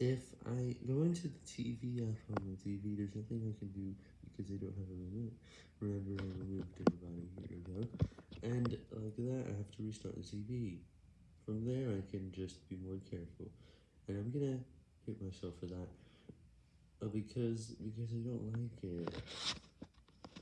if I go into the TV app on the TV, there's nothing I can do because I don't have a remote. Remember, I removed it about a year ago, and like that, I have to restart the TV. From there, I can just be more careful, and I'm gonna hit myself for that, uh, because, because I don't like it.